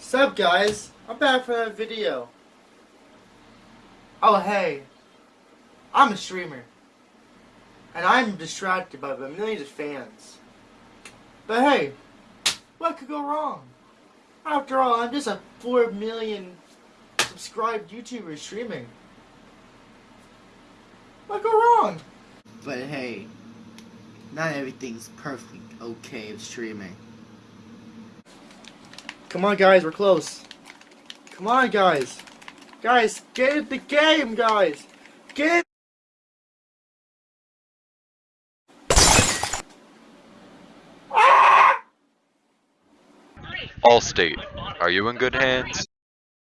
Sup guys, I'm back for that video. Oh hey, I'm a streamer. And I'm distracted by the millions of fans. But hey, what could go wrong? After all, I'm just a 4 million subscribed YouTuber streaming. What could go wrong? But hey, not everything's perfect okay with streaming. Come on, guys, we're close. Come on, guys. Guys, get in the game, guys. Get. Allstate, are you in good hands?